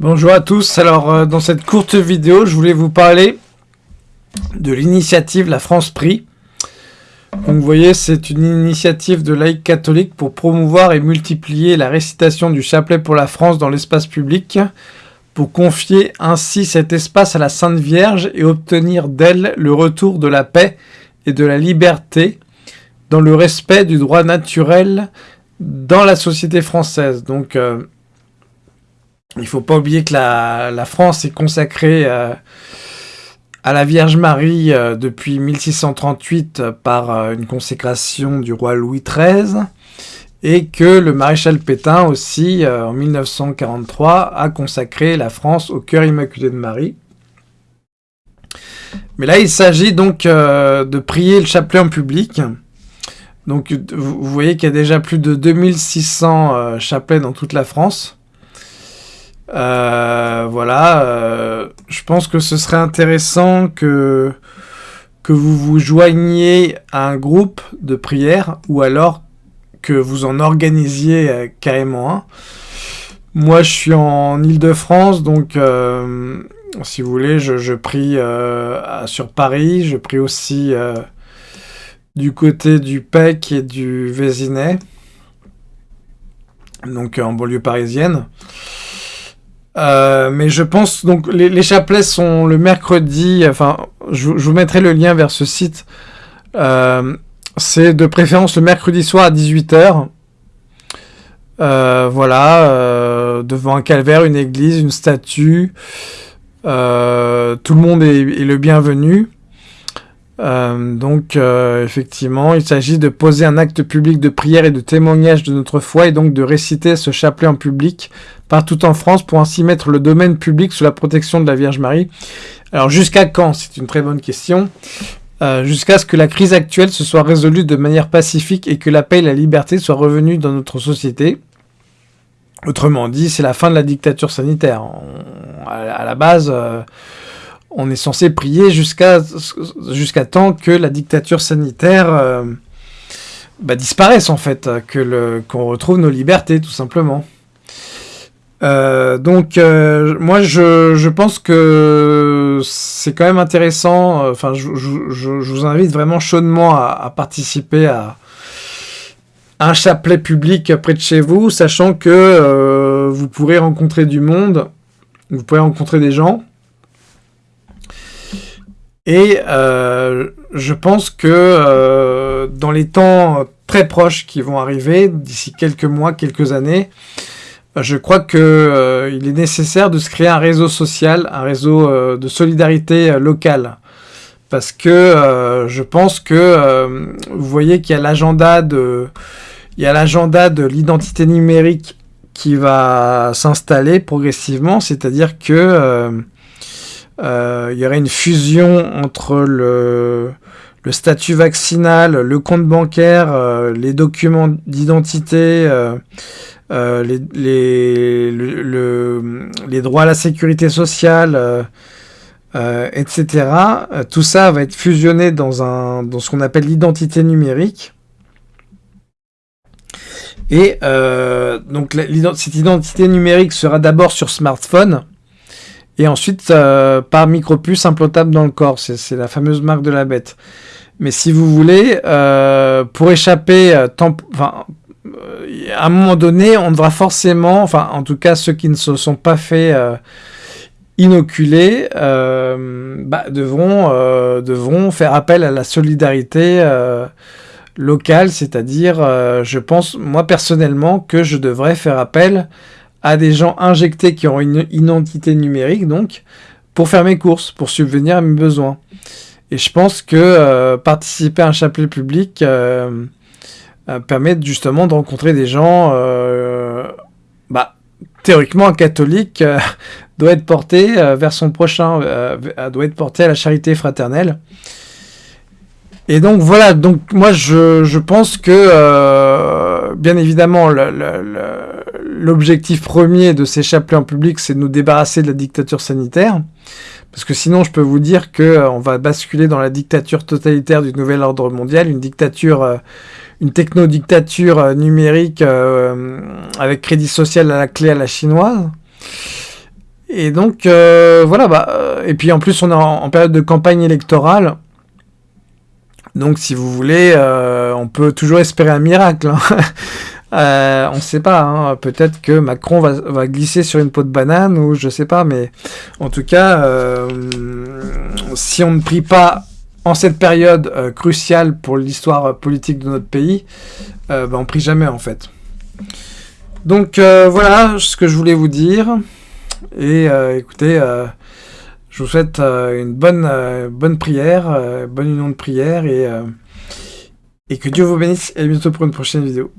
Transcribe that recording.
Bonjour à tous, alors euh, dans cette courte vidéo, je voulais vous parler de l'initiative La France Prix. Donc vous voyez, c'est une initiative de laïcs catholiques pour promouvoir et multiplier la récitation du chapelet pour la France dans l'espace public, pour confier ainsi cet espace à la Sainte Vierge et obtenir d'elle le retour de la paix et de la liberté dans le respect du droit naturel dans la société française. Donc euh, il faut pas oublier que la, France est consacrée euh, à la Vierge Marie euh, depuis 1638 par euh, une consécration du roi Louis XIII et que le maréchal Pétain aussi, en 1943, a consacré la France au cœur immaculé de Marie. Mais là, il s'agit donc de prier le chapelet en public. Donc, vous voyez qu'il y a déjà plus de 2600 chapelets dans toute la France. Euh, voilà, euh, je pense que ce serait intéressant que, vous vous joigniez à un groupe de prière ou alors que vous en organisiez euh, carrément un. Moi, je suis en Ile-de-France, donc si vous voulez, je, prie sur Paris, je prie aussi du côté du PEC et du Vésinet, donc en banlieue parisienne. Euh, mais je pense, donc les, chapelets sont le mercredi, enfin, je, vous mettrai le lien vers ce site. Euh, c'est de préférence le mercredi soir à 18h. Euh, voilà, devant un calvaire, une église, une statue. tout le monde est le bienvenu. Euh, donc, euh, effectivement, il s'agit de poser un acte public de prière et de témoignage de notre foi et donc de réciter ce chapelet en public partout en France pour ainsi mettre le domaine public sous la protection de la Vierge Marie. Alors, jusqu'à quand? C'est une très bonne question. Euh, jusqu'à ce que la crise actuelle se soit résolue de manière pacifique et que la paix et la liberté soient revenues dans notre société. Autrement dit, c'est la fin de la dictature sanitaire. à, la base on est censé prier jusqu'à jusqu'à temps que la dictature sanitaire euh, bah, disparaisse en fait, que qu'on retrouve nos libertés tout simplement. Euh, donc euh, moi je, pense que c'est quand même intéressant, enfin je, vous invite vraiment chaudement à, participer à, un chapelet public près de chez vous, sachant que vous pourrez rencontrer du monde, vous pourrez rencontrer des gens, et euh, je pense que euh, dans les temps très proches qui vont arriver, d'ici quelques mois, quelques années, je crois qu'il euh, est nécessaire de se créer un réseau social, un réseau de solidarité locale. Parce que je pense que vous voyez qu'il y a l'agenda de, il y a l'agenda de l'identité numérique qui va s'installer progressivement, c'est-à-dire que euh, il y aurait une fusion entre le, statut vaccinal, le compte bancaire, euh, les documents d'identité, euh, les, les, le, les, droits à la sécurité sociale, etc. tout ça va être fusionné dans, un, dans ce qu'on appelle l'identité numérique. Et donc cette identité numérique sera d'abord sur smartphone, et ensuite, euh, par micropuce implantable dans le corps, c'est la fameuse marque de la bête. Mais si vous voulez, euh, pour échapper, euh, enfin, à un moment donné, on devra forcément, enfin, en tout cas, ceux qui ne se sont pas fait inoculer, bah, devront, devront faire appel à la solidarité locale, c'est-à-dire, je pense, moi personnellement, que je devrais faire appel à des gens injectés qui ont une identité numérique, donc, pour faire mes courses, pour subvenir à mes besoins. Et je pense que euh, participer à un chapelet public euh, euh, permet justement de rencontrer des gens, bah, théoriquement, un catholique doit être porté vers son prochain, doit être porté à la charité fraternelle. Et donc voilà, donc moi je, je pense que bien évidemment le, l'objectif premier de chapelets en public, c'est de nous débarrasser de la dictature sanitaire. Parce que sinon, je peux vous dire qu'on euh, va basculer dans la dictature totalitaire du nouvel ordre mondial, une dictature, euh, une techno-dictature euh, numérique avec crédit social à la clé à la chinoise. Et donc, euh, voilà, bah, euh, et puis en plus, on est en, période de campagne électorale. Donc, si vous voulez, euh, on peut toujours espérer un miracle. Hein. on ne sait pas, hein. peut-être que Macron va, glisser sur une peau de banane, ou je sais pas, mais en tout cas, si on ne prie pas en cette période cruciale pour l'histoire politique de notre pays, bah, on prie jamais en fait. Donc voilà ce que je voulais vous dire. Et euh, écoutez, euh, je vous souhaite euh, une bonne, bonne prière, bonne union de prière et, et que Dieu vous bénisse et à bientôt pour une prochaine vidéo.